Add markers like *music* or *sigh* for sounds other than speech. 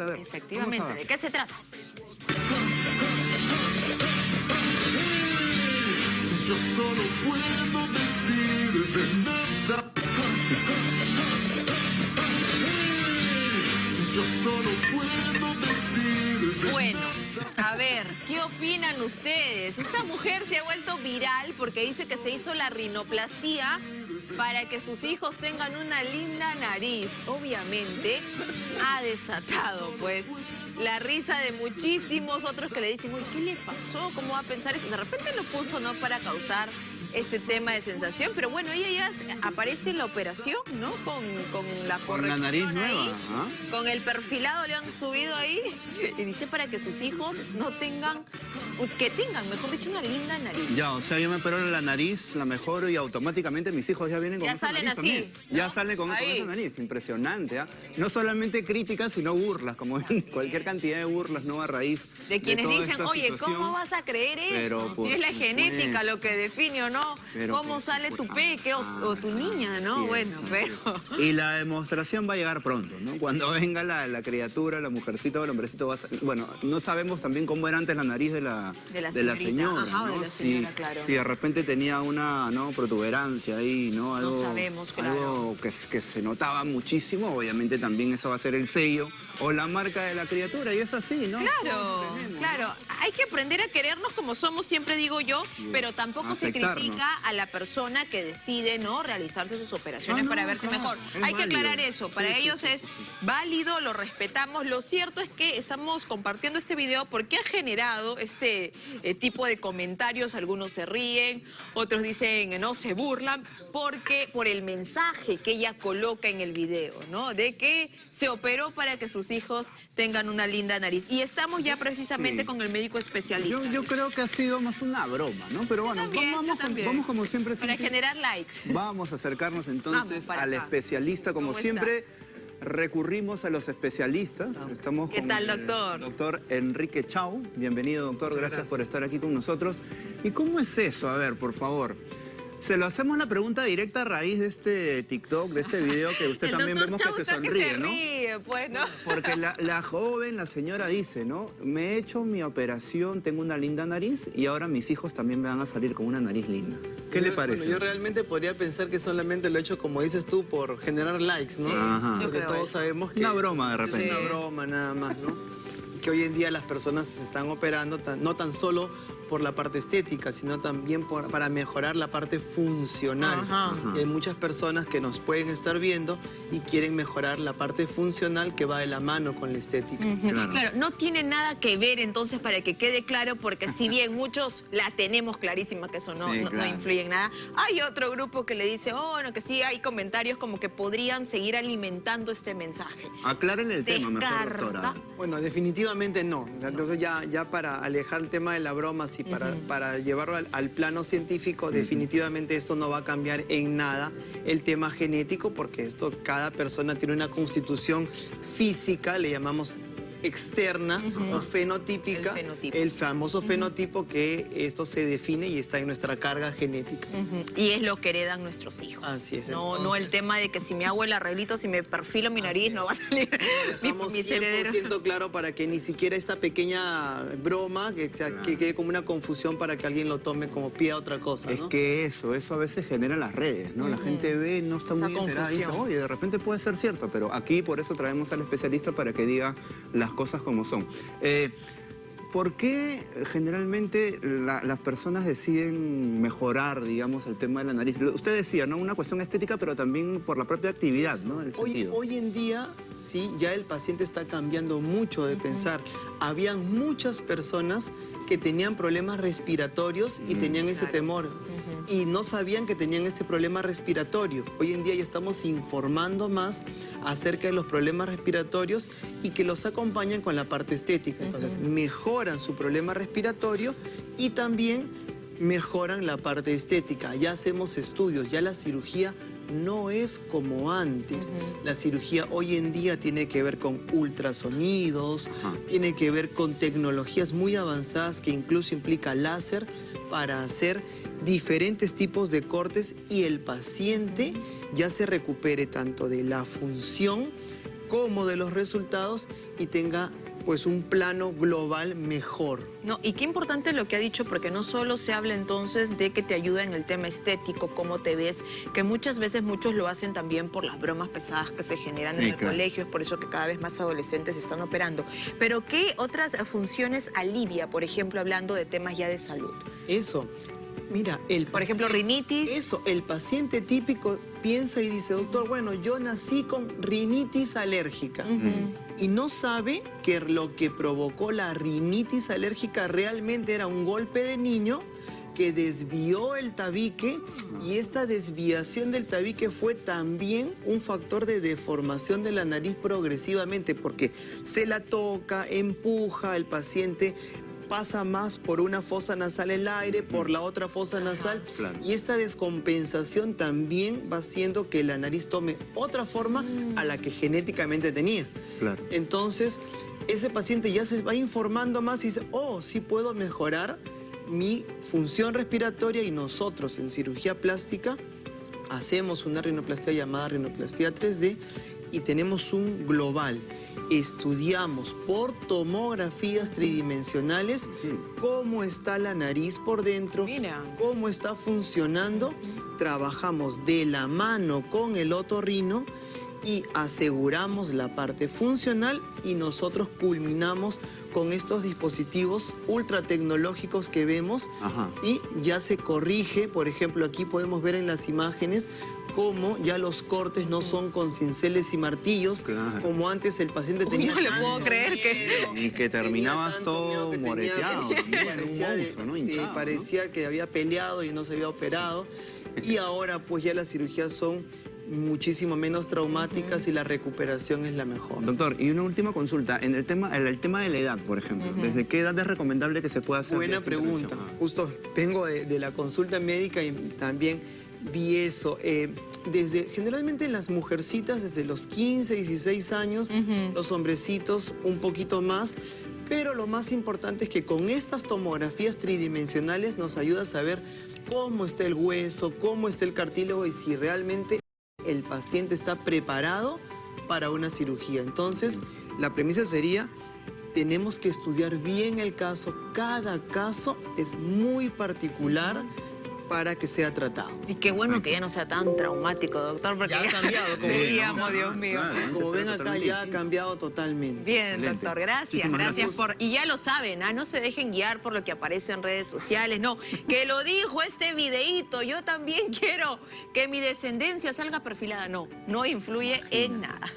a ver. Efectivamente, a ¿de qué se trata? Yo solo puedo decir de nada. Yo solo puedo decir de Bueno, a ver, ¿qué opinan ustedes? Esta mujer se ha vuelto viral porque dice que se hizo la rinoplastía para que sus hijos tengan una linda nariz. Obviamente ha desatado, pues, la risa de muchísimos otros que le dicen, uy, ¿qué le pasó? ¿Cómo va a pensar eso? De repente lo puso, ¿no? Para causar este tema de sensación, pero bueno, ella ya aparece en la operación, ¿no? Con, con la Con la corrección nariz ahí. nueva. Con el perfilado le han subido ahí y dice para que sus hijos no tengan, que tengan, mejor dicho, una linda nariz. Ya, o sea, yo me opero la nariz, la mejoro y automáticamente mis hijos ya vienen con Ya esa salen nariz así, también. ¿no? Ya salen con, con esa nariz, impresionante. ¿ah? No solamente críticas, sino burlas, como cualquier cantidad de burlas, ¿no? A raíz De quienes dicen, oye. ¿cómo vas a creer eso? Si es la genética lo que define o no, Pero, cómo sale tu peque o, o tu niña, ¿no? Bueno, pero... Y la demostración va a llegar pronto, ¿no? Cuando venga la, la criatura, la mujercita o el hombrecito va a salir. Bueno, no sabemos también cómo era antes la nariz de la, De la señora. Ajá, de ¿no? la señora, si, claro. si de repente tenía una ¿no? protuberancia ahí, ¿no? Algo, sabemos, claro. Algo que, que se notaba muchísimo, obviamente también eso va a ser el sello o la marca de la criatura, y es así, ¿no? Claro, tenemos, claro. Hay que aprender a querernos como somos, siempre digo yo, pero tampoco se critica a la persona que decide no realizarse sus operaciones para verse mejor. es Hay que aclarar eso. Para Sí, ellos sí, es válido, lo respetamos. Lo cierto es que estamos compartiendo este video porque ha generado este eh, tipo de comentarios. Algunos se ríen, otros dicen no, se burlan, porque por el mensaje que ella coloca en el video, ¿no? De que se operó para que sus hijos tengan una linda nariz. Y estamos ya precisamente Sí. con el médico especialista. Yo, yo creo que ha sido más una broma, ¿no? Pero bueno, también, vamos, vamos, vamos como siempre. Para generar likes. Vamos a acercarnos entonces al acá. especialista. Como ¿Cómo siempre, recurrimos a los especialistas. Estamos ¿Qué con tal, el doctor? doctor Enrique Chau. Bienvenido, doctor. Gracias, por estar aquí con nosotros. ¿Y cómo es eso? A ver, por favor. Se lo hacemos la pregunta directa a raíz de este TikTok, de este video que usted también vemos Chau que se sonríe, se ¿no? Porque la, la joven, la señora dice, ¿no? Me he hecho mi operación, tengo una linda nariz y ahora mis hijos también me van a salir con una nariz linda. ¿Qué le parece? bueno, yo realmente podría pensar que solamente lo he hecho, como dices tú, por generar likes, ¿no? Sí, Ajá. Porque todos eso. sabemos que... Una broma, de repente. una broma nada más, ¿no? Que hoy en día las personas se están operando tan- no tan solo por la parte estética, sino también por- para mejorar la parte funcional. Ajá. Y hay muchas personas que nos pueden estar viendo y quieren mejorar la parte funcional que va de la mano con la estética. Claro. Claro. no tiene nada que ver entonces para que quede claro, porque si bien *laughs* muchos la tenemos clarísima que eso no, Sí, no- influye en nada, hay otro grupo que le dice, oh, no, que sí, hay comentarios como que podrían seguir alimentando este mensaje. Aclárenle el tema, mejor, doctora. Bueno, definitivamente no. Entonces ya, ya para alejar el tema de la broma, sí, para, para llevarlo al, al plano científico, definitivamente esto no va a cambiar en nada el tema genético, porque esto cada persona tiene una constitución física, le llamamos externa o fenotípica, El fenotipo. el famoso fenotipo que esto se define y está en nuestra carga genética. Ujú. Y es lo que heredan nuestros hijos. Así es, No, no el entonces. tema de que si me hago el arreglito, si me perfilo mi nariz, no va a salir *laughs* mi, mis herederos. 100% claro para que ni siquiera esta pequeña broma, que, sea- que quede como una confusión para que alguien lo tome como pie a otra cosa, Es ¿no? que eso, eso a veces genera las redes, ¿no? La gente ve, no está Esa muy enterada y dice, oye, de repente puede ser cierto, pero aquí por eso traemos al especialista para que diga las cosas como son. Eh, ¿Por qué generalmente la- las personas deciden mejorar, digamos, el tema de la nariz? Usted decía, ¿no? Una cuestión estética, pero también por la propia actividad, ¿no? El Hoy, hoy en día, sí, ya el paciente está cambiando mucho de pensar. Habían muchas personas que tenían problemas respiratorios y tenían ese Claro. temor. Y no sabían que tenían ese problema respiratorio. Hoy en día ya estamos informando más acerca de los problemas respiratorios y que los acompañan con la parte estética. Entonces, mejoran su problema respiratorio y también mejoran la parte estética. Ya hacemos estudios, ya la cirugía no es como antes. La cirugía hoy en día tiene que ver con ultrasonidos, tiene que ver con tecnologías muy avanzadas que incluso implica láser para hacer diferentes tipos de cortes y el paciente ya se recupere tanto de la función cómodo de los resultados y tenga pues un plano global mejor. No, y qué importante lo que ha dicho, porque no solo se habla entonces de que te ayuda en el tema estético, cómo te ves, que muchas veces muchos lo hacen también por las bromas pesadas que se generan Sí, en el claro. colegio, es por eso que cada vez más adolescentes están operando. Pero ¿qué otras funciones alivia, por ejemplo, hablando de temas ya de salud? Eso. Mira, el Por ejemplo, rinitis. Eso, el paciente típico piensa y dice, doctor, bueno, yo nací con rinitis alérgica. Y no sabe que lo que provocó la rinitis alérgica realmente era un golpe de niño que desvió el tabique y esta desviación del tabique fue también un factor de deformación de la nariz progresivamente porque se la toca, empuja, el paciente pasa más por una fosa nasal el aire, por la otra fosa nasal Claro. y esta descompensación también va haciendo que la nariz tome otra forma a la que genéticamente tenía. Claro. Entonces, ese paciente ya se va informando más y dice, oh, sí puedo mejorar mi función respiratoria y nosotros en cirugía plástica hacemos una rinoplastia llamada rinoplastia 3D y tenemos un global. Estudiamos por tomografías tridimensionales cómo está la nariz por dentro, Mira. cómo está funcionando. Trabajamos de la mano con el otorrino y aseguramos la parte funcional y nosotros culminamos con estos dispositivos ultra tecnológicos que vemos. Ajá. ¿sí? Ya se corrige, por ejemplo, aquí podemos ver en las imágenes cómo ya los cortes no son con cinceles y martillos, Claro. como antes el paciente Uy, tenía no le puedo creer que- Y que tenía terminabas todo que tenía- moreteado, sí, sí, parecía, monstruo, ¿no? eh, Hinchado, ¿no? parecía que había peleado y no se había operado. Y ahora pues ya las cirugías son muchísimo menos traumáticas y la recuperación es la mejor. Doctor, y una última consulta. En el tema, en el tema de la edad, por ejemplo. ¿Desde qué edad es recomendable que se pueda hacer Buena pregunta. Ah. Justo vengo de, de la consulta médica y también vi eso. Eh, desde, generalmente las mujercitas desde los 15, 16 años, los hombrecitos un poquito más, pero lo más importante es que con estas tomografías tridimensionales nos ayuda a saber cómo está el hueso, cómo está el cartílago y si realmente el paciente está preparado para una cirugía. Entonces, la premisa sería, tenemos que estudiar bien el caso. Cada caso es muy particular para que sea tratado. Y qué bueno que ya no sea tan traumático, doctor, porque Ya ha cambiado, como *laughs* ven, veíamos, ¿no? Dios mío. Claro. Antes Como ven acá, totalmente ya ha cambiado totalmente. Bien, Excelente. doctor, gracias, Muchísimas gracias gracias. por... Y ya lo saben, ¿ah? no se dejen guiar por lo que aparece en redes sociales, no, que lo dijo este videíto, yo también *laughs* quiero que mi descendencia salga perfilada, no, no influye en nada.